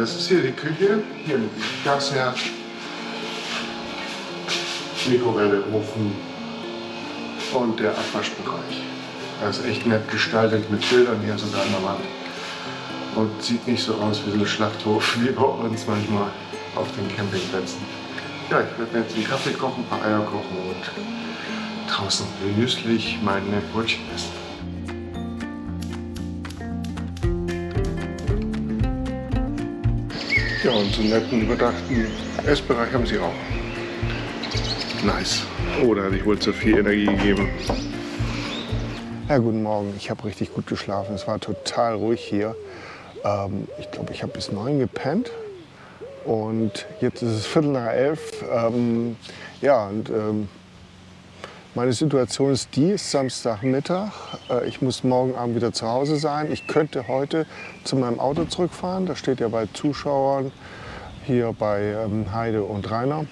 das ist hier die Küche, hier mit Gasherd, Mikrowelle, Ofen und der Abwaschbereich. Das ist echt nett gestaltet mit Bildern hier sogar an der Wand. Und sieht nicht so aus wie so ein Schlachthof wie bei uns manchmal auf den Campingplätzen. Ja, ich werde mir jetzt einen Kaffee kochen, ein paar Eier kochen und draußen genüsslich meine Brötchen essen. Ja, und so einen netten, überdachten Essbereich haben sie auch. Nice. Oh, da hatte ich wohl zu viel Energie gegeben. Ja, guten Morgen. Ich habe richtig gut geschlafen. Es war total ruhig hier. Ähm, ich glaube, ich habe bis neun gepennt. Und jetzt ist es Viertel nach elf. Ähm, ja, und ähm, meine Situation ist die, Samstagmittag. Äh, ich muss morgen Abend wieder zu Hause sein. Ich könnte heute zu meinem Auto zurückfahren. Das steht ja bei Zuschauern hier bei ähm, Heide und Rainer,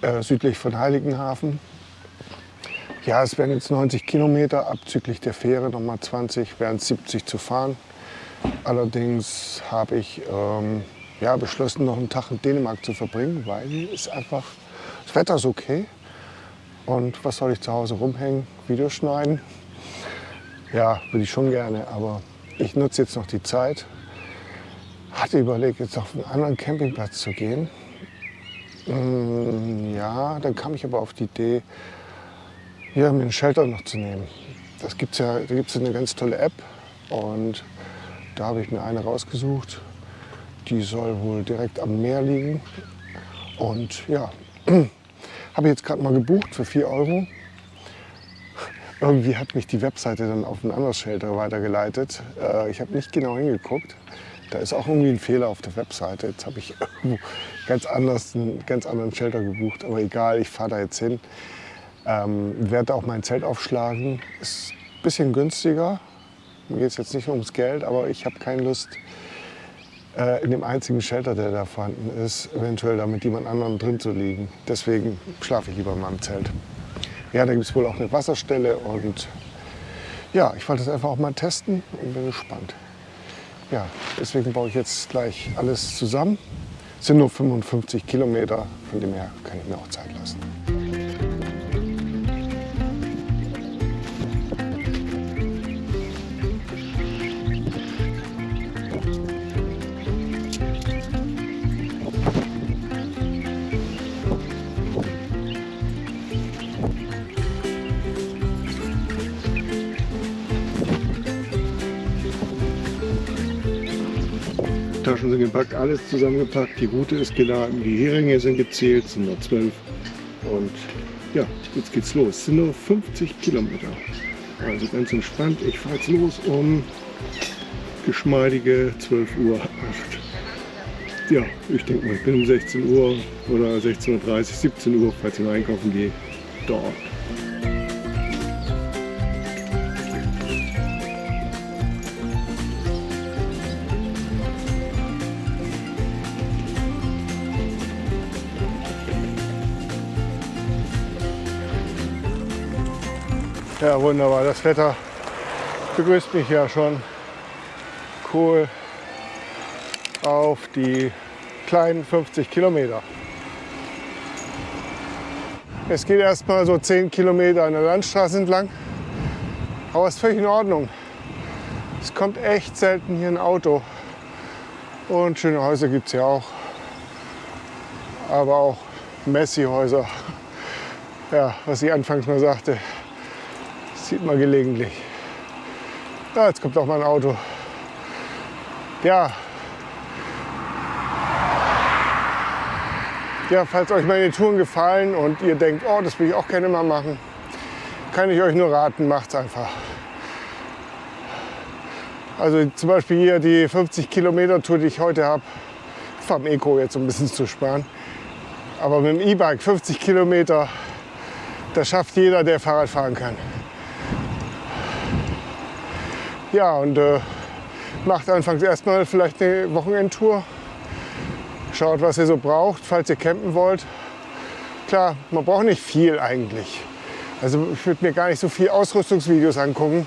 äh, südlich von Heiligenhafen. Ja, es wären jetzt 90 Kilometer, abzüglich der Fähre nochmal 20, wären 70 zu fahren. Allerdings habe ich ähm, ja, beschlossen, noch einen Tag in Dänemark zu verbringen, weil es einfach, das Wetter ist okay. Und was soll ich zu Hause rumhängen? Videos schneiden? Ja, würde ich schon gerne, aber ich nutze jetzt noch die Zeit. Hatte überlegt, jetzt auf einen anderen Campingplatz zu gehen. Mm, ja, dann kam ich aber auf die Idee, hier mir einen Shelter noch zu nehmen. Das gibt's ja, da gibt es eine ganz tolle App und da habe ich mir eine rausgesucht. Die soll wohl direkt am Meer liegen. Und ja, habe ich jetzt gerade mal gebucht für 4 Euro. Irgendwie hat mich die Webseite dann auf ein anderes Shelter weitergeleitet. Äh, ich habe nicht genau hingeguckt. Da ist auch irgendwie ein Fehler auf der Webseite. Jetzt habe ich ganz anders, einen ganz anderen Shelter gebucht. Aber egal, ich fahre da jetzt hin. Ähm, werde auch mein Zelt aufschlagen. Ist ein bisschen günstiger. Mir geht es jetzt nicht ums Geld, aber ich habe keine Lust, in dem einzigen Shelter, der da vorhanden ist, eventuell da mit jemand anderem drin zu liegen. Deswegen schlafe ich lieber in meinem Zelt. Ja, da gibt es wohl auch eine Wasserstelle und ja, ich wollte das einfach auch mal testen und bin gespannt. Ja, deswegen baue ich jetzt gleich alles zusammen. Es sind nur 55 Kilometer, von dem her kann ich mir auch Zeit lassen. Taschen sind gepackt, alles zusammengepackt, die Route ist geladen, die Heringe sind gezählt, sind nur zwölf. Und ja, jetzt geht's los. Es sind nur 50 Kilometer. Also ganz entspannt. Ich fahre jetzt los um geschmeidige 12 Uhr. Ja, ich denke mal, ich bin um 16 Uhr oder 16.30 Uhr, 17 Uhr, falls ich mal einkaufen gehe, dort. Ja, wunderbar. Das Wetter begrüßt mich ja schon. Cool. Auf die kleinen 50 Kilometer. Es geht erstmal so 10 Kilometer an der Landstraße entlang. Aber ist völlig in Ordnung. Es kommt echt selten hier ein Auto. Und schöne Häuser gibt es ja auch. Aber auch Messi-Häuser. Ja, was ich anfangs mal sagte, sieht man gelegentlich. Ja, jetzt kommt auch mal ein Auto. Ja. Ja, falls euch meine Touren gefallen und ihr denkt, oh, das will ich auch gerne mal machen, kann ich euch nur raten, macht es einfach. Also zum Beispiel hier die 50 Kilometer Tour, die ich heute habe, vom Eco jetzt um ein bisschen zu sparen. Aber mit dem E-Bike 50 Kilometer, das schafft jeder, der Fahrrad fahren kann. Ja, und äh, macht anfangs erstmal vielleicht eine Wochenendtour. Schaut, was ihr so braucht, falls ihr campen wollt. Klar, man braucht nicht viel eigentlich. Also ich würde mir gar nicht so viel Ausrüstungsvideos angucken.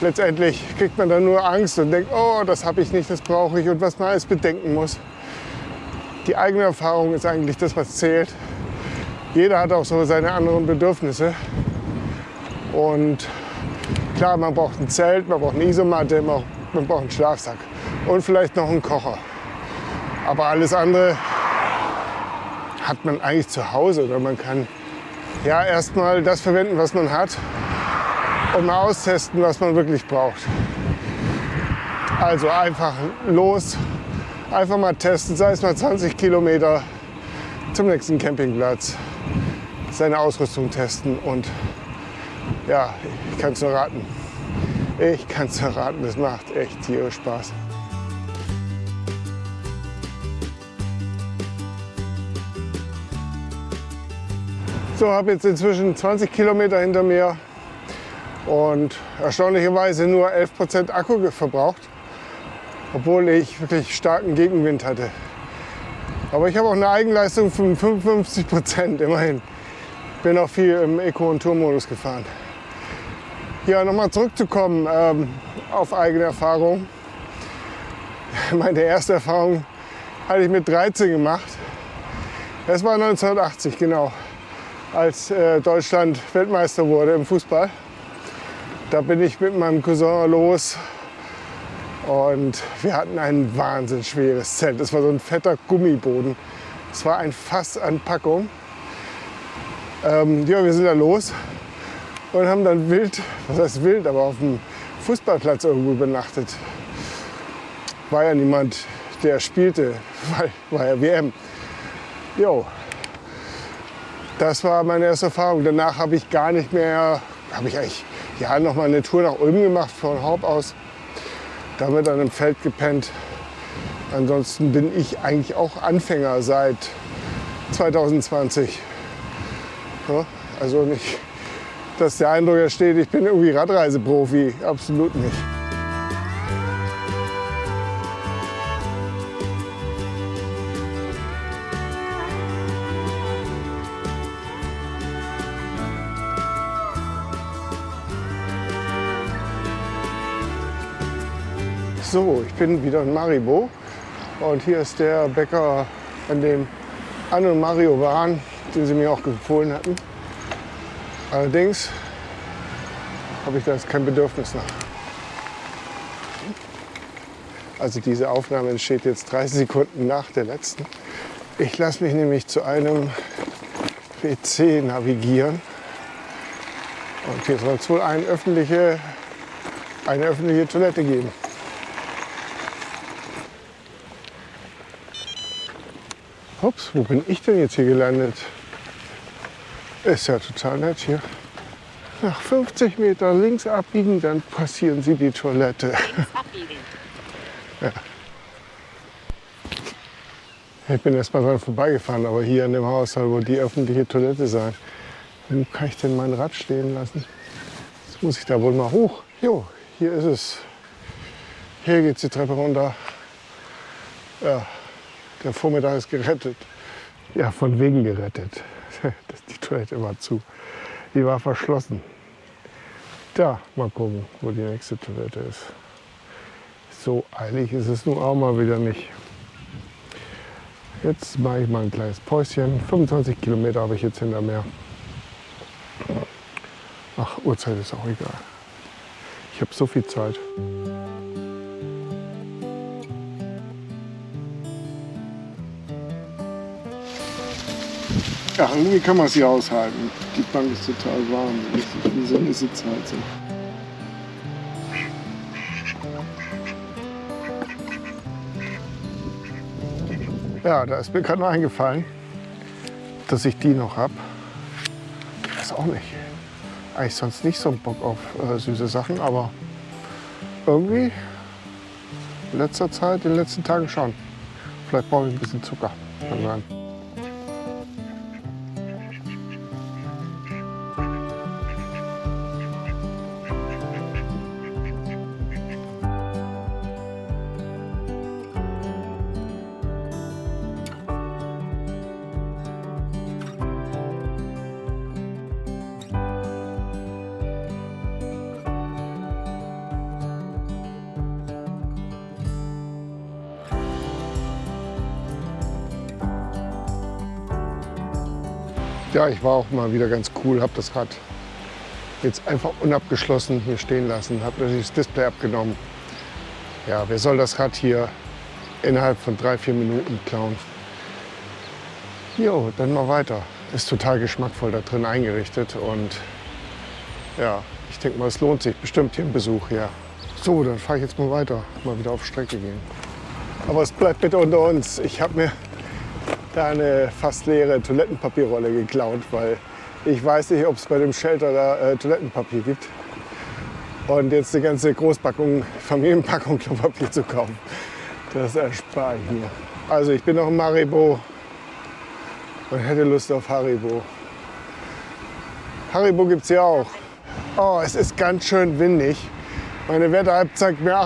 letztendlich kriegt man dann nur Angst und denkt, oh, das habe ich nicht, das brauche ich und was man alles bedenken muss. Die eigene Erfahrung ist eigentlich das, was zählt. Jeder hat auch so seine anderen Bedürfnisse. Und klar, man braucht ein Zelt, man braucht eine Isomatte, man braucht einen Schlafsack und vielleicht noch einen Kocher. Aber alles andere hat man eigentlich zu Hause oder man kann ja erstmal das verwenden, was man hat und mal austesten, was man wirklich braucht. Also einfach los, einfach mal testen, sei es mal 20 Kilometer zum nächsten Campingplatz, seine Ausrüstung testen und ja, ich kann es nur raten. Ich kann es nur raten, es macht echt tierisch Spaß. So, habe jetzt inzwischen 20 Kilometer hinter mir und erstaunlicherweise nur 11% Akku verbraucht, obwohl ich wirklich starken Gegenwind hatte. Aber ich habe auch eine Eigenleistung von 55% immerhin. Bin auch viel im Eco- und Tourmodus gefahren. Ja, nochmal zurückzukommen ähm, auf eigene Erfahrung. Meine erste Erfahrung hatte ich mit 13 gemacht. Das war 1980, genau, als äh, Deutschland Weltmeister wurde im Fußball. Da bin ich mit meinem Cousin los und wir hatten ein wahnsinnig schweres Zelt. Das war so ein fetter Gummiboden. Es war ein Fass an Packung. Ähm, ja, wir sind da los und haben dann wild, was heißt wild, aber auf dem Fußballplatz irgendwo übernachtet. War ja niemand, der spielte, weil war ja WM. Jo, das war meine erste Erfahrung. Danach habe ich gar nicht mehr, habe ich eigentlich ja, noch mal eine Tour nach Ulm gemacht von Haupt aus. Da haben dann im Feld gepennt. Ansonsten bin ich eigentlich auch Anfänger seit 2020. Ja, also nicht, dass der Eindruck entsteht, ich bin irgendwie Radreiseprofi. Absolut nicht. So, ich bin wieder in Maribo und hier ist der Bäcker, an dem Anne und Mario waren, den sie mir auch empfohlen hatten. Allerdings habe ich da jetzt kein Bedürfnis nach. Also diese Aufnahme entsteht jetzt 30 Sekunden nach der letzten. Ich lasse mich nämlich zu einem WC navigieren. Und hier soll es wohl eine öffentliche, eine öffentliche Toilette geben. Ups, wo bin ich denn jetzt hier gelandet? Ist ja total nett hier. Nach 50 Meter links abbiegen, dann passieren Sie die Toilette. Ja. Ich bin erst mal dran vorbeigefahren, aber hier an dem Haus soll wohl die öffentliche Toilette sein. Wo kann ich denn mein Rad stehen lassen? Jetzt muss ich da wohl mal hoch. Jo, hier ist es. Hier geht die Treppe runter. Ja, der Vormittag ist gerettet. Ja, von wegen gerettet. Die Toilette war zu. Die war verschlossen. Da, mal gucken, wo die nächste Toilette ist. So eilig ist es nun auch mal wieder nicht. Jetzt mache ich mal ein kleines Päuschen. 25 Kilometer habe ich jetzt hinter mir. Ach, Uhrzeit ist auch egal. Ich habe so viel Zeit. Ja, irgendwie kann man es hier aushalten. Die Bank ist total warm. Wie so eine Sitzheizung. Ja, da ist mir gerade noch eingefallen, dass ich die noch habe. Ich weiß auch nicht. Eigentlich sonst nicht so einen Bock auf äh, süße Sachen, aber irgendwie in letzter Zeit, in den letzten Tagen schon. Vielleicht brauche ich ein bisschen Zucker. Kann sein. Ich war auch mal wieder ganz cool, habe das Rad jetzt einfach unabgeschlossen hier stehen lassen, habe natürlich das Display abgenommen. Ja, wer soll das Rad hier innerhalb von drei, vier Minuten klauen? Jo, dann mal weiter. Ist total geschmackvoll da drin eingerichtet und ja, ich denke mal, es lohnt sich bestimmt hier ein Besuch hier. So, dann fahre ich jetzt mal weiter, mal wieder auf Strecke gehen. Aber es bleibt bitte unter uns. Ich habe mir da eine fast leere Toilettenpapierrolle geklaut, weil ich weiß nicht, ob es bei dem Shelter da äh, Toilettenpapier gibt. Und jetzt eine ganze Großpackung, Familienpackung Klopapier zu kaufen, das erspare ich mir. Also ich bin noch in Maribo und hätte Lust auf Haribo. Haribo gibt es ja auch. Oh, es ist ganz schön windig. Meine Wetter-App zeigt mir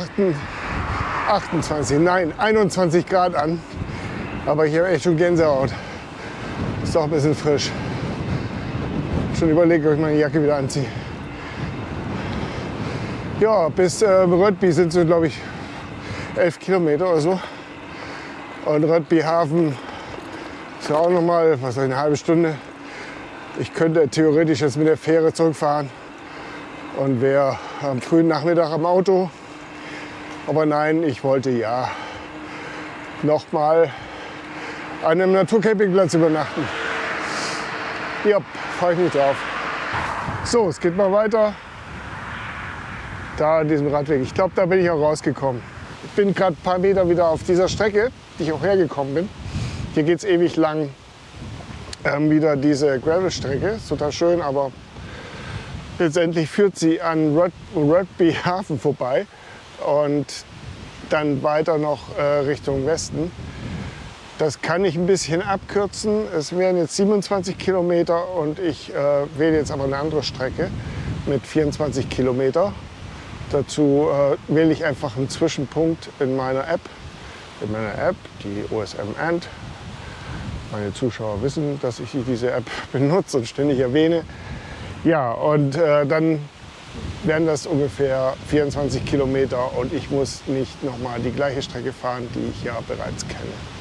28, nein, 21 Grad an. Aber ich habe echt schon Gänsehaut. Ist doch ein bisschen frisch. Schon überlegt, ob ich meine Jacke wieder anziehe. Ja, bis äh, Röttby sind es, glaube ich, 11 Kilometer oder so. Und Röttby Hafen ist ja auch noch mal, was eine halbe Stunde. Ich könnte theoretisch jetzt mit der Fähre zurückfahren und wäre am frühen Nachmittag am Auto. Aber nein, ich wollte ja noch mal an einem Naturcampingplatz übernachten. Ja, freue ich mich drauf. So, es geht mal weiter. Da an diesem Radweg. Ich glaube, da bin ich auch rausgekommen. Ich bin gerade ein paar Meter wieder auf dieser Strecke, die ich auch hergekommen bin. Hier geht es ewig lang ähm, wieder diese Gravel-Strecke. Total schön, aber letztendlich führt sie an Rugby Hafen vorbei und dann weiter noch äh, Richtung Westen. Das kann ich ein bisschen abkürzen. Es wären jetzt 27 Kilometer und ich äh, wähle jetzt aber eine andere Strecke mit 24 Kilometer. Dazu äh, wähle ich einfach einen Zwischenpunkt in meiner App. In meiner App, die OSM Ant. Meine Zuschauer wissen, dass ich diese App benutze und ständig erwähne. Ja, und äh, dann wären das ungefähr 24 Kilometer und ich muss nicht nochmal die gleiche Strecke fahren, die ich ja bereits kenne.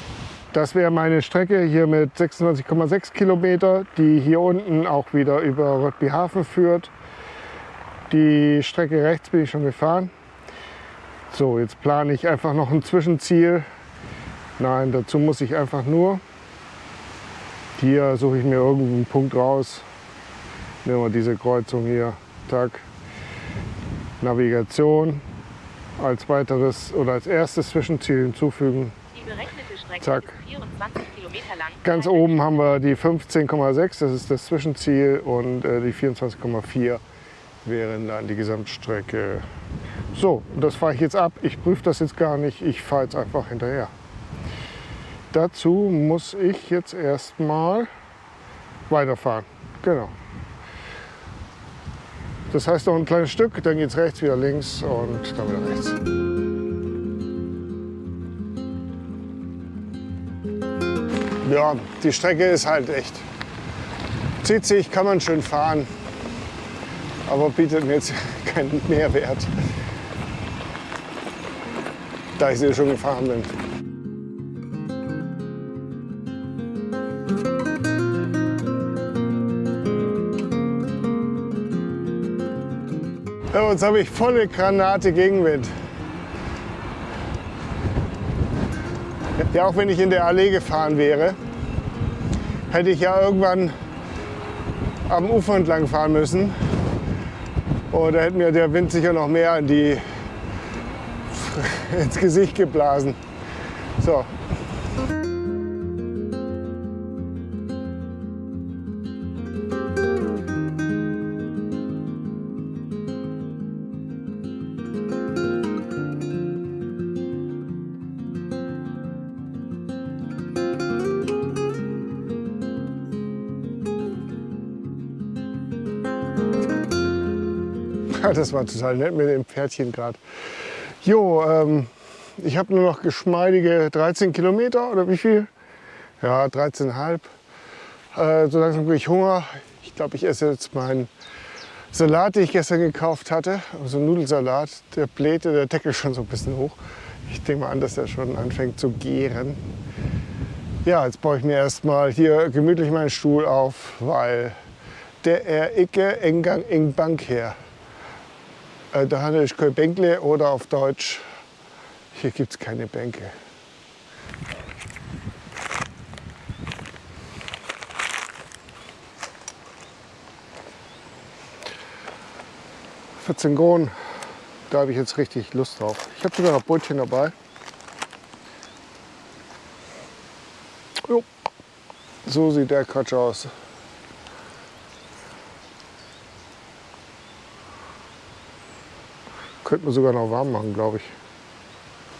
Das wäre meine Strecke hier mit 26,6 Kilometer, die hier unten auch wieder über Röttby Hafen führt. Die Strecke rechts bin ich schon gefahren. So, jetzt plane ich einfach noch ein Zwischenziel. Nein, dazu muss ich einfach nur. Hier suche ich mir irgendeinen Punkt raus. Nehmen wir diese Kreuzung hier. Tag. Navigation als weiteres oder als erstes Zwischenziel hinzufügen. Zack. Ganz oben haben wir die 15,6, das ist das Zwischenziel und äh, die 24,4 wären dann die Gesamtstrecke. So, das fahre ich jetzt ab. Ich prüfe das jetzt gar nicht, ich fahre jetzt einfach hinterher. Dazu muss ich jetzt erstmal weiterfahren. Genau. Das heißt noch ein kleines Stück, dann geht es rechts, wieder links und dann wieder rechts. Ja, die Strecke ist halt echt zieht sich, kann man schön fahren aber bietet mir jetzt keinen Mehrwert, da ich sie schon gefahren bin. Ja, jetzt habe ich volle Granate Gegenwind. Ja, auch wenn ich in der Allee gefahren wäre, hätte ich ja irgendwann am Ufer entlang fahren müssen. Oh, da hätte mir der Wind sicher noch mehr in die, ins Gesicht geblasen. So. das war total nett mit dem Pferdchen gerade. Jo, ähm, ich habe nur noch geschmeidige 13 Kilometer oder wie viel? Ja, 13,5. Äh, so langsam kriege ich Hunger. Ich glaube, ich esse jetzt meinen Salat, den ich gestern gekauft hatte. So einen Nudelsalat. Der blähte der Deckel schon so ein bisschen hoch. Ich denke mal an, dass der schon anfängt zu gären. Ja, jetzt baue ich mir erstmal hier gemütlich meinen Stuhl auf, weil der er ikke engang eng Bank her. Äh, da hatte ich kein Bänkle oder auf Deutsch, hier gibt es keine Bänke. Kronen, da habe ich jetzt richtig Lust drauf. Ich habe sogar noch Brötchen dabei. Jo. So sieht der Quatsch aus. Könnte man sogar noch warm machen, glaube ich.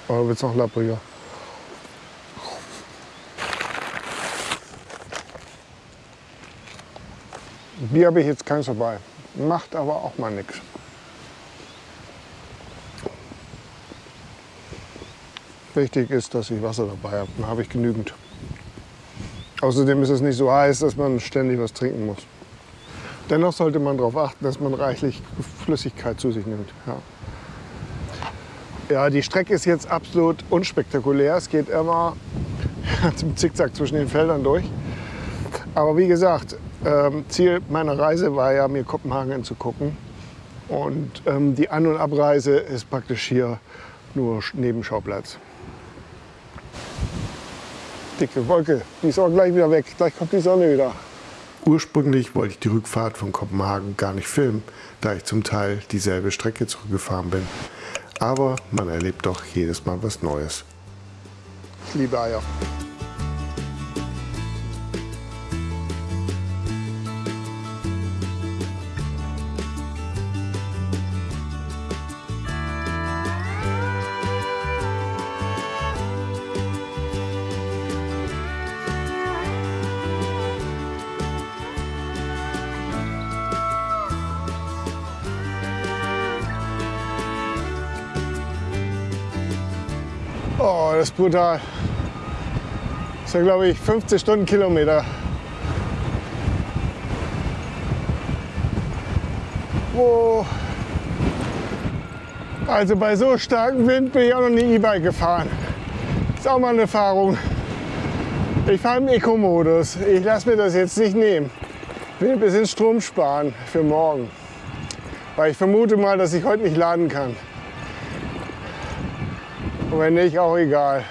Aber wird es noch lappriger. Bier habe ich jetzt keins dabei. Macht aber auch mal nichts. Wichtig ist, dass ich Wasser dabei habe. Dann habe ich genügend. Außerdem ist es nicht so heiß, dass man ständig was trinken muss. Dennoch sollte man darauf achten, dass man reichlich Flüssigkeit zu sich nimmt. Ja. Ja die Strecke ist jetzt absolut unspektakulär. Es geht immer zum Zickzack zwischen den Feldern durch. Aber wie gesagt, ähm, Ziel meiner Reise war ja, mir Kopenhagen anzugucken. Und ähm, die An- und Abreise ist praktisch hier nur Nebenschauplatz dicke Wolke. Die ist auch gleich wieder weg. Gleich kommt die Sonne wieder. Ursprünglich wollte ich die Rückfahrt von Kopenhagen gar nicht filmen, da ich zum Teil dieselbe Strecke zurückgefahren bin. Aber man erlebt doch jedes Mal was Neues. Ich liebe Eier. Oh, das ist brutal. Das sind, glaube ich, 50 Stundenkilometer. Oh. Also bei so starkem Wind bin ich auch noch nie E-Bike gefahren. Ist auch mal eine Erfahrung. Ich fahre im Eco-Modus. Ich lasse mir das jetzt nicht nehmen. Ich will ein bisschen Strom sparen für morgen. Weil ich vermute mal, dass ich heute nicht laden kann. Und wenn nicht, auch egal.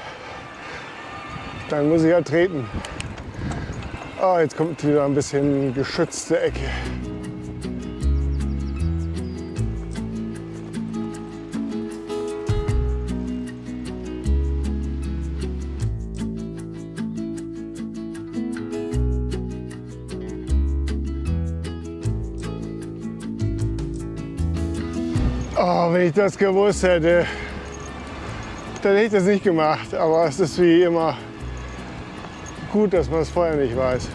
Dann muss ich ja treten. Oh, jetzt kommt wieder ein bisschen geschützte Ecke. Oh, wenn ich das gewusst hätte dann hätte ich das nicht gemacht. Aber es ist wie immer gut, dass man es vorher nicht weiß.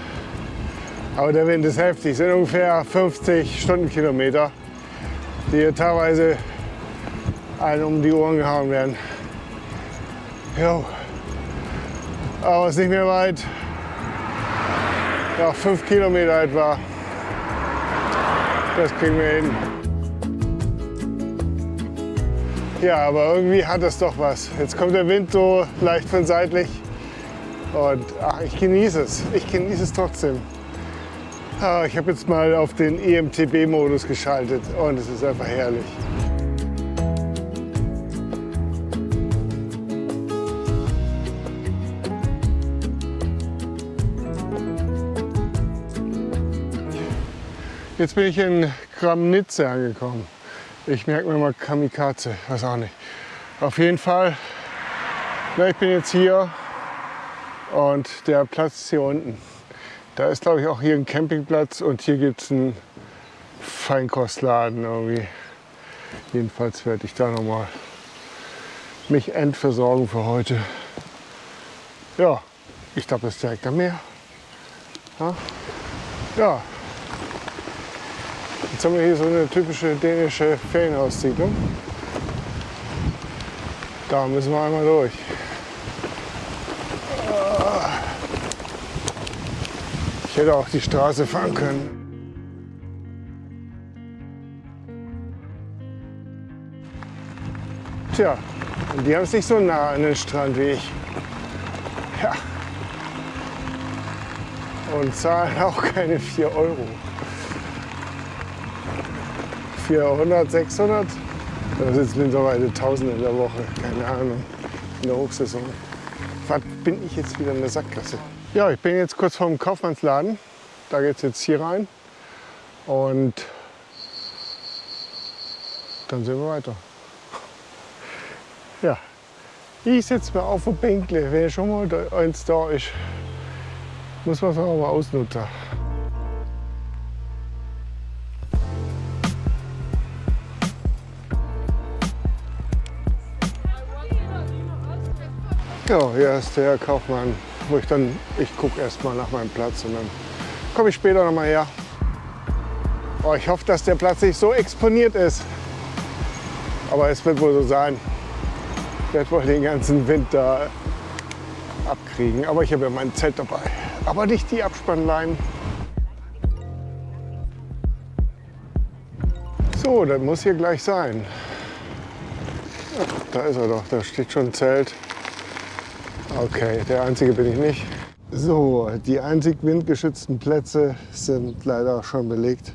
Aber der Wind ist heftig. Es sind ungefähr 50 Stundenkilometer, die hier teilweise einen um die Ohren gehauen werden. Jo. Aber es ist nicht mehr weit. Ja, fünf Kilometer etwa. Das kriegen wir hin. Ja, aber irgendwie hat es doch was. Jetzt kommt der Wind so leicht von seitlich und ach, ich genieße es. Ich genieße es trotzdem. Ah, ich habe jetzt mal auf den EMTB-Modus geschaltet und es ist einfach herrlich. Jetzt bin ich in Kramnitze angekommen. Ich merke mir mal Kamikaze, weiß auch nicht. Auf jeden Fall, na, ich bin jetzt hier und der Platz ist hier unten. Da ist glaube ich auch hier ein Campingplatz und hier gibt es einen Feinkostladen irgendwie. Jedenfalls werde ich da noch mal mich endversorgen für heute. Ja, ich glaube, das ist direkt am Meer. Ja, ja Jetzt haben wir hier so eine typische dänische Ferienhaussiedlung. Da müssen wir einmal durch. Ich hätte auch die Straße fahren können. Tja, die haben es nicht so nah an den Strand wie ich. Ja, und zahlen auch keine 4 Euro. 400, 600, da sind es mittlerweile 1000 in der Woche, keine Ahnung, in der Hochsaison. Was bin ich jetzt wieder in der Sackgasse? Ja, ich bin jetzt kurz vorm Kaufmannsladen. Da geht es jetzt hier rein und dann sehen wir weiter. Ja, ich setze mir auf ein Bänkle, wenn schon mal eins da ist. Muss man es auch mal ausnutzen. Ja, hier ist der Kaufmann, wo ich dann, ich gucke erst mal nach meinem Platz und dann komme ich später noch mal her. Oh, ich hoffe, dass der Platz nicht so exponiert ist. Aber es wird wohl so sein. Ich werde wohl den ganzen Winter abkriegen. Aber ich habe ja mein Zelt dabei. Aber nicht die Abspannleinen. So, das muss hier gleich sein. Ja, da ist er doch, da steht schon ein Zelt. Okay, der einzige bin ich nicht. So, die einzig windgeschützten Plätze sind leider schon belegt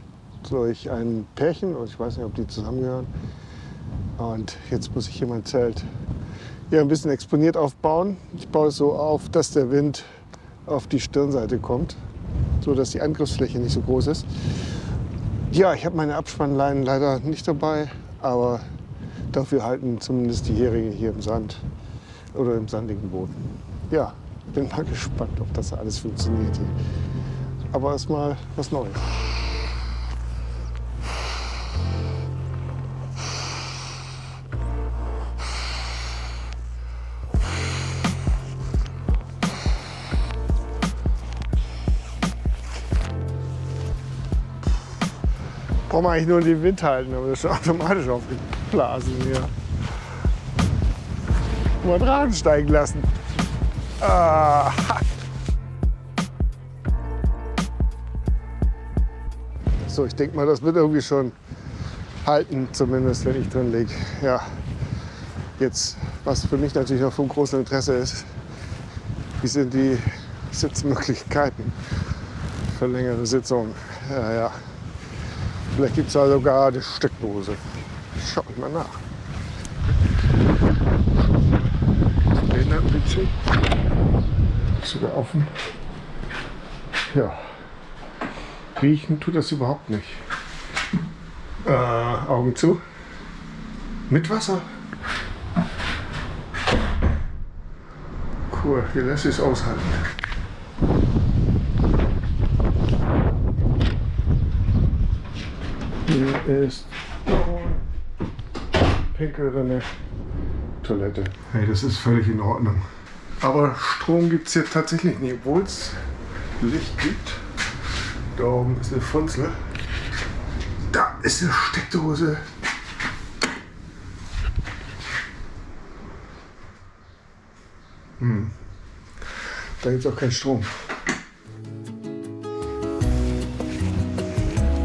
durch ein Pärchen. Und ich weiß nicht, ob die zusammengehören. Und jetzt muss ich hier mein Zelt ja, ein bisschen exponiert aufbauen. Ich baue es so auf, dass der Wind auf die Stirnseite kommt, so dass die Angriffsfläche nicht so groß ist. Ja, ich habe meine Abspannleinen leider nicht dabei, aber dafür halten zumindest die Heringe hier im Sand oder im sandigen Boden. Ja, bin mal gespannt, ob das alles funktioniert hier. Aber erstmal was Neues. Braucht man eigentlich nur den Wind halten, aber das ist automatisch aufgeblasen hier mal Drachen steigen lassen. Ah. So, ich denke mal, das wird irgendwie schon halten, zumindest wenn ich drin liege. Ja, jetzt, was für mich natürlich noch von großem Interesse ist, wie sind die Sitzmöglichkeiten für längere Sitzungen. Ja, ja. Vielleicht gibt es da sogar eine Steckdose. Schaut mal nach. Behinderten-WC. Sogar offen. Ja. Riechen tut das überhaupt nicht. Äh, Augen zu. Mit Wasser. Cool, hier lässt es aushalten. Hier ist Pinkelrinne. Toilette. Hey, das ist völlig in Ordnung. Aber Strom gibt es hier tatsächlich nicht, obwohl es Licht gibt. Da oben ist eine Funzel. Da ist eine Steckdose. Hm. Da gibt es auch keinen Strom.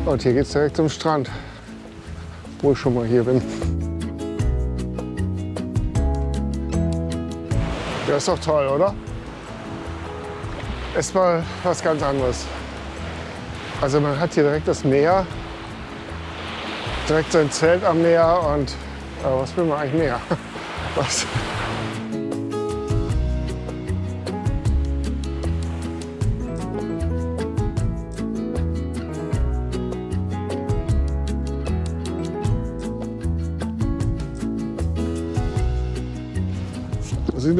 Und hier geht es direkt zum Strand, wo ich schon mal hier bin. Ja, ist doch toll, oder? Ist mal was ganz anderes. Also man hat hier direkt das Meer, direkt sein Zelt am Meer und aber was will man eigentlich mehr? Was?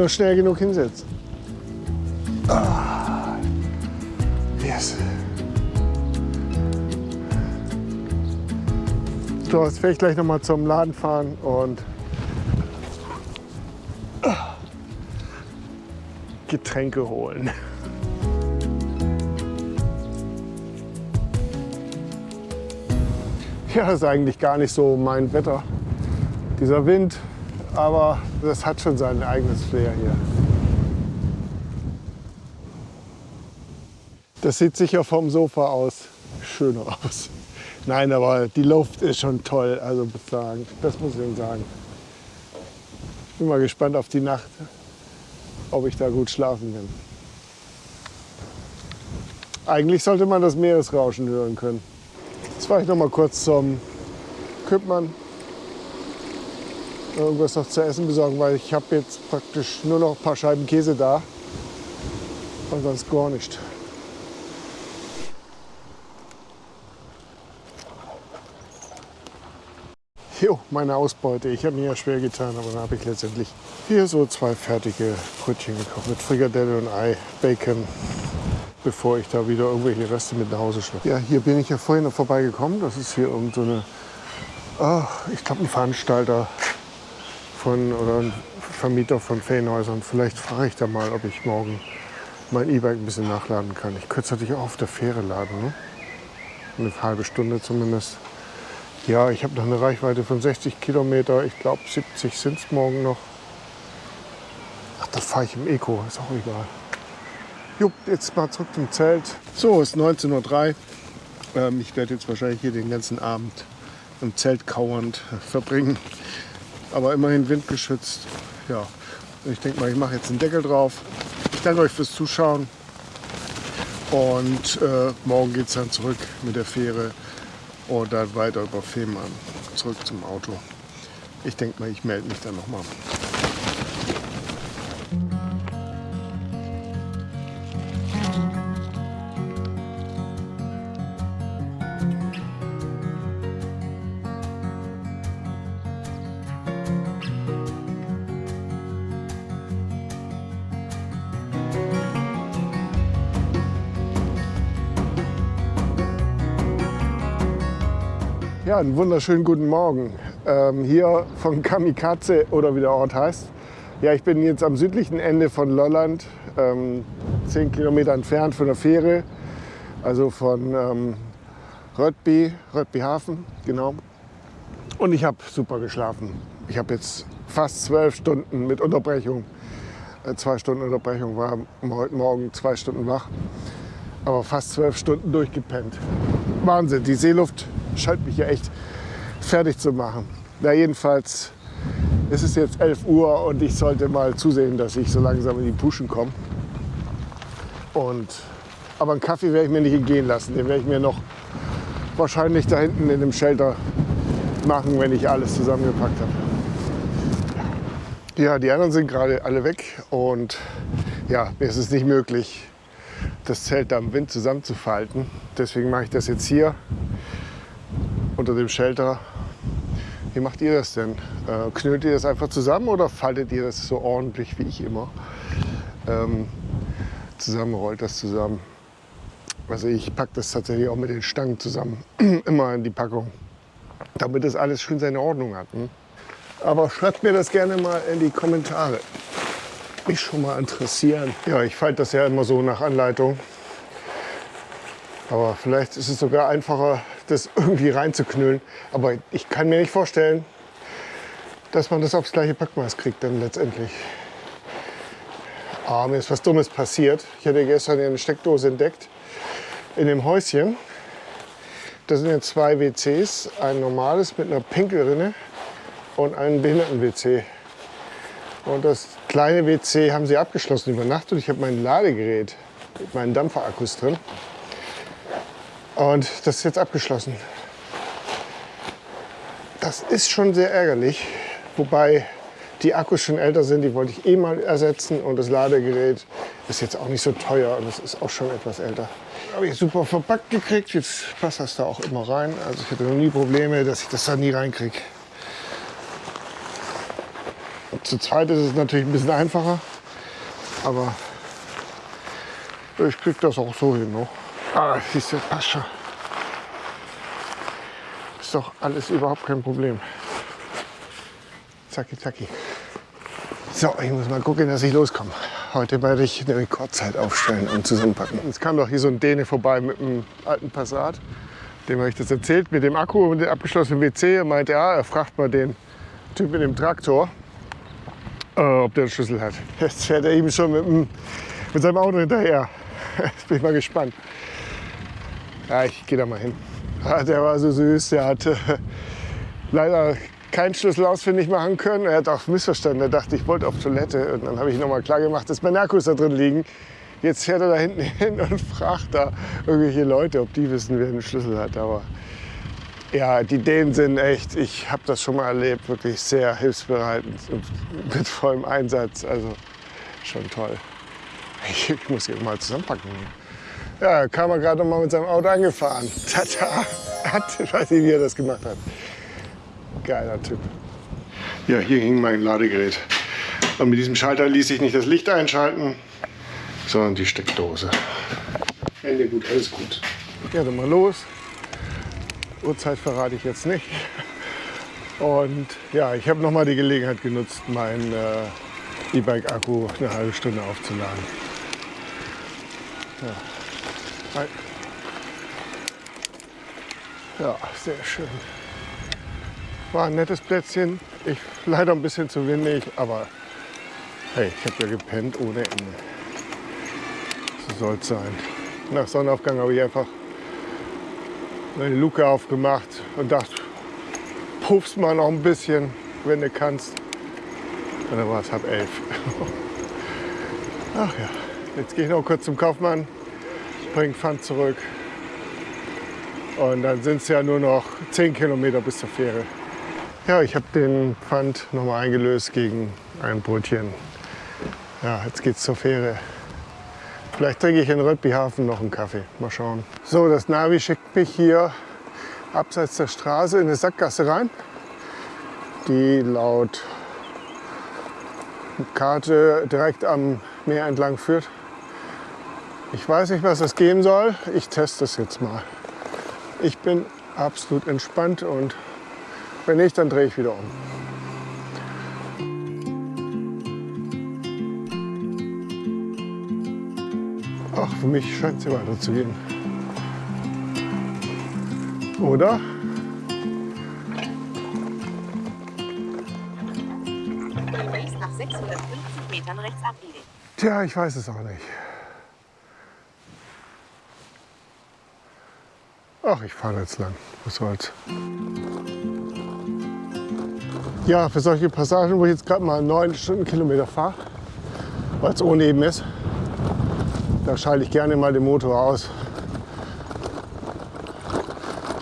Nur schnell genug hinsetzen. Ah, yes. So, jetzt werde ich gleich noch mal zum Laden fahren und Getränke holen. Ja, das ist eigentlich gar nicht so mein Wetter. Dieser Wind, aber das hat schon sein eigenes Flair hier. Das sieht sicher vom Sofa aus schöner aus. Nein, aber die Luft ist schon toll, also sagen, das muss ich sagen. Ich bin mal gespannt auf die Nacht, ob ich da gut schlafen kann. Eigentlich sollte man das Meeresrauschen hören können. Jetzt fahre ich noch mal kurz zum Küppmann. Irgendwas noch zu essen besorgen, weil ich habe jetzt praktisch nur noch ein paar Scheiben Käse da. Und sonst gar nicht. Jo, meine Ausbeute. Ich habe mir ja schwer getan, aber dann habe ich letztendlich hier so zwei fertige Brötchen gekauft mit Frikadelle und Ei, Bacon, bevor ich da wieder irgendwelche Reste mit nach Hause schleppe. Ja, hier bin ich ja vorhin noch vorbeigekommen. Das ist hier irgend so eine, oh, ich glaube ein Veranstalter von oder ein Vermieter von Ferienhäusern. Vielleicht frage ich da mal, ob ich morgen mein E-Bike ein bisschen nachladen kann. Ich könnte es natürlich auch auf der Fähre laden. Ne? Eine halbe Stunde zumindest. Ja, ich habe noch eine Reichweite von 60 Kilometer. Ich glaube 70 sind es morgen noch. Ach, da fahre ich im Eco, ist auch egal. Jupp, jetzt mal zurück zum Zelt. So, es ist 19.03 Uhr. Ähm, ich werde jetzt wahrscheinlich hier den ganzen Abend im Zelt kauernd verbringen. Aber immerhin windgeschützt. Ja, ich denke mal, ich mache jetzt den Deckel drauf. Ich danke euch fürs Zuschauen. Und äh, morgen geht es dann zurück mit der Fähre und dann weiter über Fehmarn zurück zum Auto. Ich denke mal, ich melde mich dann nochmal. Ja, einen wunderschönen guten Morgen. Ähm, hier von Kamikaze oder wie der Ort heißt. Ja, ich bin jetzt am südlichen Ende von Lolland, ähm, zehn Kilometer entfernt von der Fähre, also von ähm, Röttby, Röttby Hafen, genau. Und ich habe super geschlafen. Ich habe jetzt fast zwölf Stunden mit Unterbrechung, äh, zwei Stunden Unterbrechung, war heute Morgen zwei Stunden wach, aber fast zwölf Stunden durchgepennt. Wahnsinn, die Seeluft scheint mich ja echt fertig zu machen. Na jedenfalls ist es jetzt 11 Uhr und ich sollte mal zusehen, dass ich so langsam in die Puschen komme. Und, aber einen Kaffee werde ich mir nicht entgehen lassen. Den werde ich mir noch wahrscheinlich da hinten in dem Shelter machen, wenn ich alles zusammengepackt habe. Ja, die anderen sind gerade alle weg und ja, mir ist es nicht möglich, das Zelt da im Wind zusammenzufalten. Deswegen mache ich das jetzt hier unter dem Shelter. Wie macht ihr das denn? Äh, knüllt ihr das einfach zusammen oder faltet ihr das so ordentlich wie ich immer? Ähm, zusammen rollt das zusammen. Also ich packe das tatsächlich auch mit den Stangen zusammen, immer in die Packung, damit das alles schön seine Ordnung hat. Hm? Aber schreibt mir das gerne mal in die Kommentare. Mich schon mal interessieren. Ja, ich falte das ja immer so nach Anleitung. Aber vielleicht ist es sogar einfacher, das irgendwie reinzuknüllen. Aber ich kann mir nicht vorstellen, dass man das aufs gleiche Packmaß kriegt dann letztendlich. Ah, mir ist was Dummes passiert. Ich hatte gestern eine Steckdose entdeckt in dem Häuschen. Da sind jetzt zwei WCs, ein normales mit einer Pinkelrinne und ein Behinderten-WC. Und das kleine WC haben sie abgeschlossen über Nacht und ich habe mein Ladegerät mit meinen Dampferakkus drin. Und das ist jetzt abgeschlossen. Das ist schon sehr ärgerlich, wobei die Akkus schon älter sind, die wollte ich eh mal ersetzen und das Ladegerät ist jetzt auch nicht so teuer und das ist auch schon etwas älter. Habe ich super verpackt gekriegt, jetzt passt das da auch immer rein. Also ich hatte noch nie Probleme, dass ich das da nie reinkriege. Zu zweit ist es natürlich ein bisschen einfacher, aber ich kriege das auch so hin noch. Ah, siehst du, passt schon. Ist doch alles überhaupt kein Problem. Zacki, zacki. So, ich muss mal gucken, dass ich loskomme. Heute werde ich eine Rekordzeit aufstellen und zusammenpacken. Es kam doch hier so ein Däne vorbei mit einem alten Passat. Dem habe ich das erzählt, mit dem Akku und dem abgeschlossenen WC. Er meinte, ja, er fragt mal den Typ mit dem Traktor, äh, ob der einen Schlüssel hat. Jetzt fährt er ihm schon mit, dem, mit seinem Auto hinterher. Jetzt bin ich mal gespannt. Ja, ich gehe da mal hin. Ja, der war so süß. Der hatte leider keinen Schlüssel ausfindig machen können. Er hat auch missverstanden. Er dachte, ich wollte auf Toilette. Und dann habe ich nochmal klar gemacht, dass meine Akkus da drin liegen. Jetzt fährt er da hinten hin und fragt da irgendwelche Leute, ob die wissen, wer den Schlüssel hat. Aber ja, die Dänen sind echt, ich habe das schon mal erlebt, wirklich sehr hilfsbereit und mit vollem Einsatz. Also schon toll. Ich, ich muss hier mal zusammenpacken. Ja, kam er gerade noch mal mit seinem Auto angefahren. Tata. Hat, ich weiß nicht, wie er das gemacht hat. Geiler Typ. Ja, hier hing mein Ladegerät. Und mit diesem Schalter ließ sich nicht das Licht einschalten, sondern die Steckdose. Ende gut, alles gut. Ja, dann mal los. Uhrzeit verrate ich jetzt nicht. Und ja, ich habe noch mal die Gelegenheit genutzt, meinen äh, E-Bike-Akku eine halbe Stunde aufzuladen. Ja. Ja, sehr schön. War ein nettes Plätzchen. Ich leider ein bisschen zu windig, aber hey, ich habe ja gepennt ohne Ende. So soll es sein. Nach Sonnenaufgang habe ich einfach meine Luke aufgemacht und dachte, puffst mal noch ein bisschen, wenn du kannst. Und dann war es halb elf. Ach ja, jetzt gehe ich noch kurz zum Kaufmann, bringe Pfand zurück. Und dann sind es ja nur noch 10 Kilometer bis zur Fähre. Ja, ich habe den Pfand nochmal eingelöst gegen ein Brötchen. Ja, jetzt geht's zur Fähre. Vielleicht trinke ich in Röttbyhafen noch einen Kaffee. Mal schauen. So, das Navi schickt mich hier abseits der Straße in eine Sackgasse rein, die laut Karte direkt am Meer entlang führt. Ich weiß nicht, was das geben soll. Ich teste das jetzt mal. Ich bin absolut entspannt und wenn nicht, dann drehe ich wieder um. Ach, für mich scheint es hier weiterzugehen. Oder? Demnächst nach 650 Metern rechts abbiegen. Tja, ich weiß es auch nicht. Ach, ich fahre jetzt lang. Was soll's. Ja, für solche Passagen, wo ich jetzt gerade mal 9 Stundenkilometer fahre, weil es ohne eben ist, da schalte ich gerne mal den Motor aus.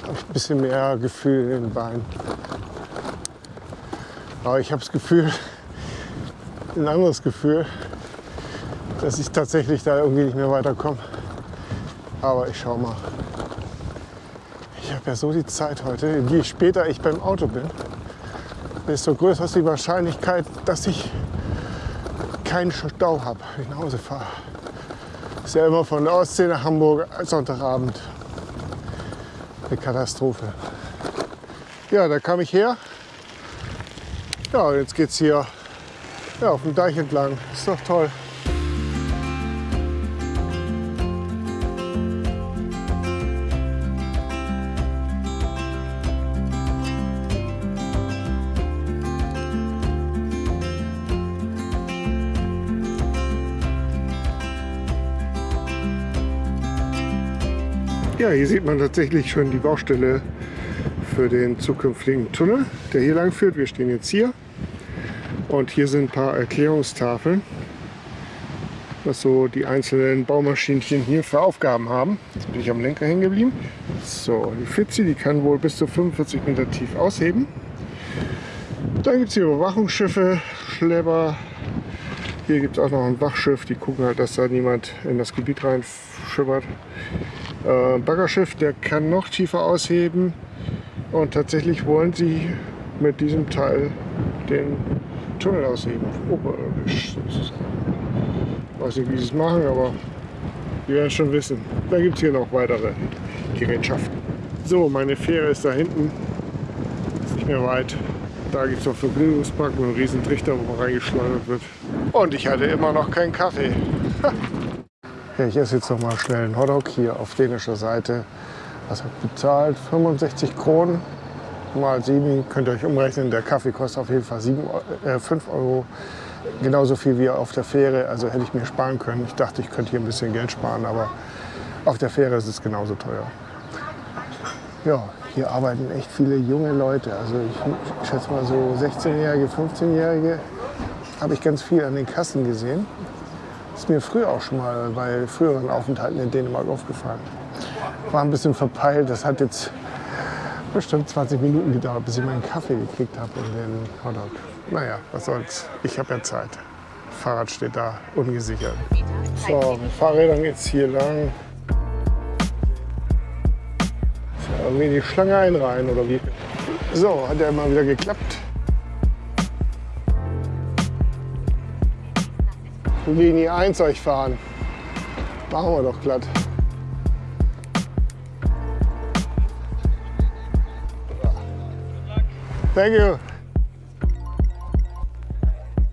Habe ich ein bisschen mehr Gefühl in den Beinen. Aber ich habe das Gefühl, ein anderes Gefühl, dass ich tatsächlich da irgendwie nicht mehr weiterkomme. Aber ich schau mal. Ich habe ja so die Zeit heute. Je später ich beim Auto bin, desto größer ist die Wahrscheinlichkeit, dass ich keinen Stau habe, wenn ich nach Hause fahre. Ist ja immer von der Ostsee nach Hamburg Sonntagabend eine Katastrophe. Ja, da kam ich her. Ja, jetzt geht's hier ja, auf dem Deich entlang. Ist doch toll. Ja, hier sieht man tatsächlich schon die Baustelle für den zukünftigen Tunnel, der hier lang führt. Wir stehen jetzt hier und hier sind ein paar Erklärungstafeln, was so die einzelnen Baumaschinchen hier für Aufgaben haben. Jetzt bin ich am Lenker hängen geblieben. So, die Fitzi, die kann wohl bis zu 45 Meter tief ausheben. Dann gibt es hier Überwachungsschiffe, Schlepper. Hier gibt es auch noch ein Wachschiff, die gucken halt, dass da niemand in das Gebiet reinschippert. Äh, Baggerschiff, der kann noch tiefer ausheben und tatsächlich wollen sie mit diesem Teil den Tunnel ausheben, oberirdisch sozusagen. Ich weiß nicht, wie sie es machen, aber wir werden schon wissen. Da gibt es hier noch weitere Gerätschaften. So, meine Fähre ist da hinten, ist nicht mehr weit. Da gibt es noch Vergnügungspark mit einem riesen Trichter, wo man reingeschleudert wird. Und ich hatte immer noch keinen Kaffee. Ja, ich esse jetzt noch mal schnell einen Hotdog hier auf dänischer Seite. Was habe ich bezahlt? 65 Kronen mal 7 könnt ihr euch umrechnen. Der Kaffee kostet auf jeden Fall 7, äh, 5 Euro. Genauso viel wie auf der Fähre. Also hätte ich mir sparen können. Ich dachte, ich könnte hier ein bisschen Geld sparen, aber auf der Fähre ist es genauso teuer. Ja, hier arbeiten echt viele junge Leute. Also ich schätze mal so 16-Jährige, 15-Jährige habe ich ganz viel an den Kassen gesehen. Ist mir früher auch schon mal bei früheren Aufenthalten in Dänemark aufgefallen. War ein bisschen verpeilt. Das hat jetzt bestimmt 20 Minuten gedauert, bis ich meinen Kaffee gekriegt habe und den Hotdog. Naja, was soll's. Ich habe ja Zeit. Fahrrad steht da, ungesichert. So, mit Fahrrädern geht's hier lang. Ist ja irgendwie die Schlange einreihen oder wie? So, hat ja mal wieder geklappt. Linie 1 euch fahren. Machen wir doch glatt. Thank you.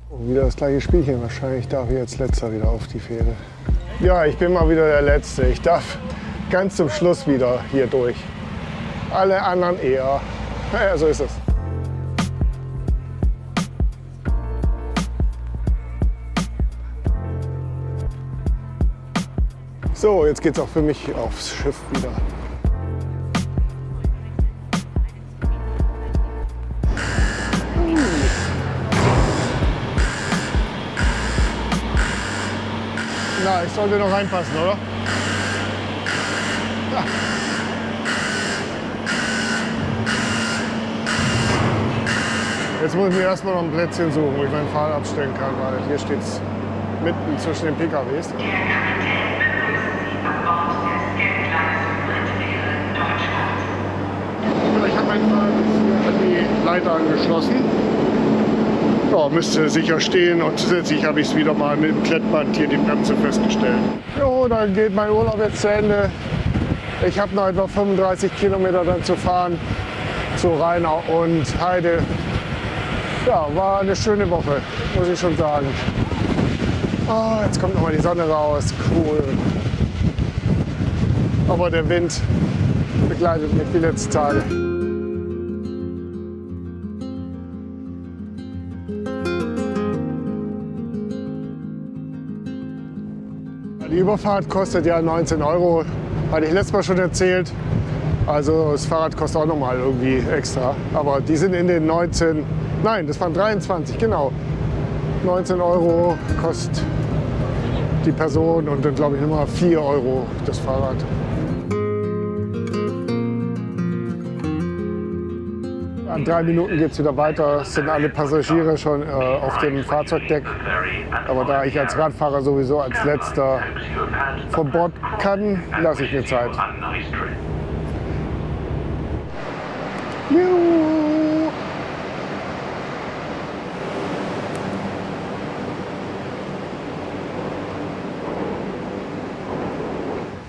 Und wieder das gleiche Spielchen. Wahrscheinlich darf ich jetzt letzter wieder auf die Fähre. Ja, ich bin mal wieder der Letzte. Ich darf ganz zum Schluss wieder hier durch. Alle anderen eher. Naja, so ist es. So, jetzt geht's auch für mich aufs Schiff wieder. Na, ich sollte noch reinpassen, oder? Ja. Jetzt muss ich mir erstmal noch ein Plätzchen suchen, wo ich mein Fahrrad abstellen kann, weil hier steht es mitten zwischen den PKWs. An die Leiter angeschlossen. Ja, müsste sicher stehen und zusätzlich habe ich es wieder mal mit dem Klettband hier die Bremse festgestellt. Jo, dann geht mein Urlaub jetzt zu Ende. Ich habe noch etwa 35 Kilometer dann zu fahren zu Rheinau und Heide. Ja, war eine schöne Woche, muss ich schon sagen. Oh, jetzt kommt noch mal die Sonne raus, cool. Aber der Wind begleitet mich die letzten Tage. Die Überfahrt kostet ja 19 Euro, hatte ich letztes Mal schon erzählt. Also das Fahrrad kostet auch noch mal irgendwie extra. Aber die sind in den 19, nein, das waren 23, genau. 19 Euro kostet die Person und dann glaube ich nochmal 4 Euro das Fahrrad. In drei Minuten geht es wieder weiter. Es sind alle Passagiere schon äh, auf dem Fahrzeugdeck. Aber da ich als Radfahrer sowieso als letzter von Bord kann, lasse ich mir Zeit. Juhu.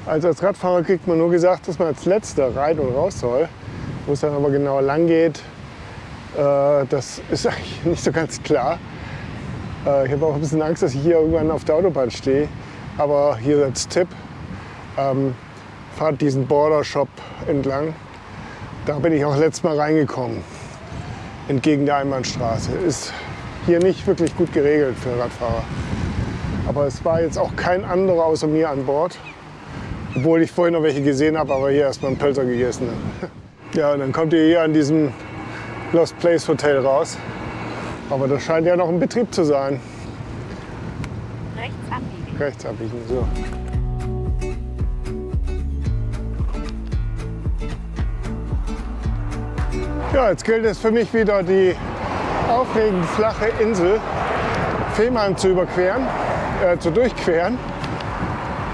Also als Radfahrer kriegt man nur gesagt, dass man als letzter rein und raus soll. Wo es dann aber genau lang geht, das ist eigentlich nicht so ganz klar. Äh, ich habe auch ein bisschen Angst, dass ich hier irgendwann auf der Autobahn stehe. Aber hier als Tipp, ähm, fahrt diesen Border Shop entlang. Da bin ich auch letztes Mal reingekommen, entgegen der Einbahnstraße. Ist hier nicht wirklich gut geregelt für Radfahrer. Aber es war jetzt auch kein anderer außer mir an Bord. Obwohl ich vorhin noch welche gesehen habe, aber hier erstmal einen Pölzer gegessen. Ja, und dann kommt ihr hier an diesem Lost Place Hotel raus. Aber das scheint ja noch ein Betrieb zu sein. Rechts abbiegen. Rechts abbiegen, so. Ja, jetzt gilt es für mich wieder die aufregend flache Insel Fehmarn zu überqueren, äh, zu durchqueren.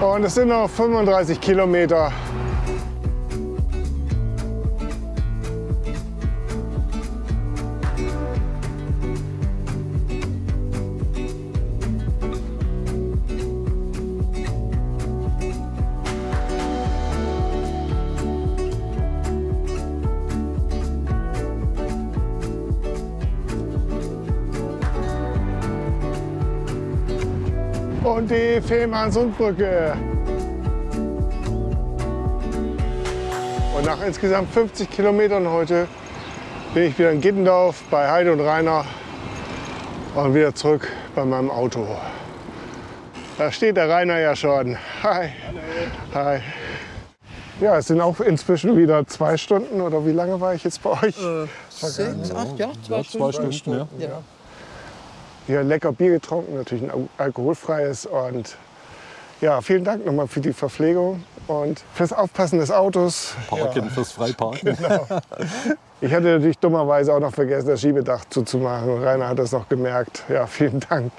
Und es sind noch 35 Kilometer. Und die Fehmarnsundbrücke. Und nach insgesamt 50 Kilometern heute bin ich wieder in Gittendorf bei Heide und Rainer und wieder zurück bei meinem Auto. Da steht der Rainer ja schon. Hi. Hi. Ja, es sind auch inzwischen wieder zwei Stunden oder wie lange war ich jetzt bei euch? Sechs, acht, ja, zwei Ja, zwei Stunden. Stunden, ja. Ja. Hier lecker Bier getrunken, natürlich ein al- alkoholfreies. Und ja, vielen Dank nochmal für die Verpflegung und fürs Aufpassen des Autos. Parken fürs Freiparken. Ich hatte natürlich dummerweise auch noch vergessen, das Schiebedach zuzumachen. Rainer hat das noch gemerkt. Ja, vielen Dank.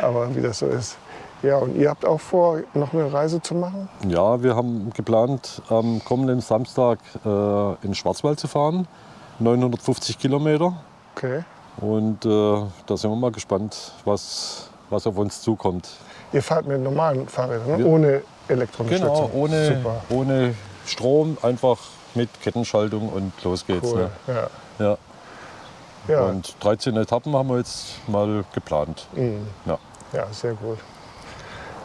Aber wie das so ist. Ja, und ihr habt auch vor, noch eine Reise zu machen? Ja, wir haben geplant, am kommenden Samstag äh, in den Schwarzwald zu fahren. 950 Kilometer. Okay. Und äh, da sind wir mal gespannt, was, was auf uns zukommt. Ihr fahrt mit normalen Fahrrädern, ne? Ohne Elektrounterstützung. Genau, ohne, Super. ohne Strom, einfach mit Kettenschaltung und los geht's. Cool. Ne? Ja. Ja. Ja. Und 13 Etappen haben wir jetzt mal geplant. Mhm. Ja. ja, sehr gut.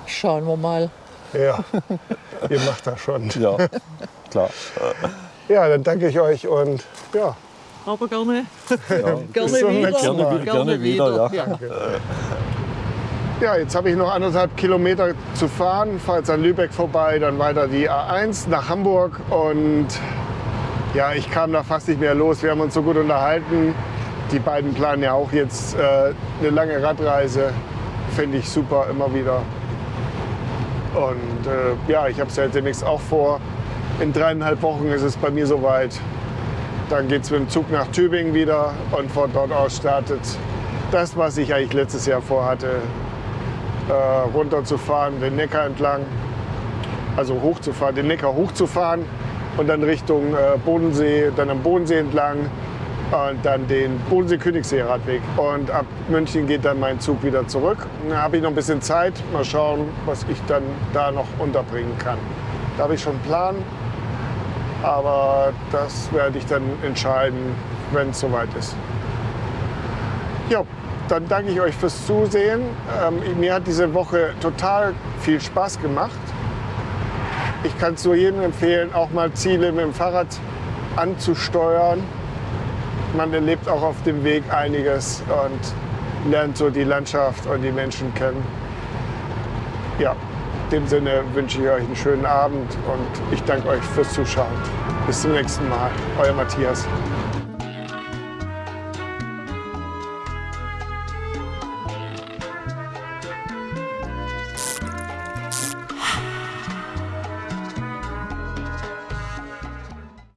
Schauen wir mal. Ja, ihr macht das schon. ja, klar. Ja, dann danke ich euch und ja, Aber gerne, Ja. gerne wieder. Gerne- gerne wieder, ja. Ja, jetzt habe ich noch anderthalb Kilometer zu fahren, fahre jetzt an Lübeck vorbei, dann weiter die A1 nach Hamburg und ja, ich kam da fast nicht mehr los. Wir haben uns so gut unterhalten. Die beiden planen ja auch jetzt äh, eine lange Radreise. Finde ich super, immer wieder. Und äh, ja, ich habe es ja demnächst auch vor. In dreieinhalb Wochen ist es bei mir soweit. Dann geht es mit dem Zug nach Tübingen wieder und von dort aus startet das, was ich eigentlich letztes Jahr vorhatte, äh, runterzufahren, den Neckar entlang, also hochzufahren, den Neckar hochzufahren und dann Richtung äh, Bodensee, dann am Bodensee entlang und dann den Bodensee-Königssee-Radweg. Und ab München geht dann mein Zug wieder zurück. Da habe ich noch ein bisschen Zeit, mal schauen, was ich dann da noch unterbringen kann. Da habe ich schon einen Plan, aber das werde ich dann entscheiden, wenn es soweit ist. Ja, dann danke ich euch fürs Zusehen. Ähm, mir hat diese Woche total viel Spaß gemacht. Ich kann es nur jedem empfehlen, auch mal Ziele mit dem Fahrrad anzusteuern. Man erlebt auch auf dem Weg einiges und lernt so die Landschaft und die Menschen kennen. Ja, dem Sinne wünsche ich euch einen schönen Abend und ich danke euch fürs Zuschauen. Bis zum nächsten Mal. Euer Matthias.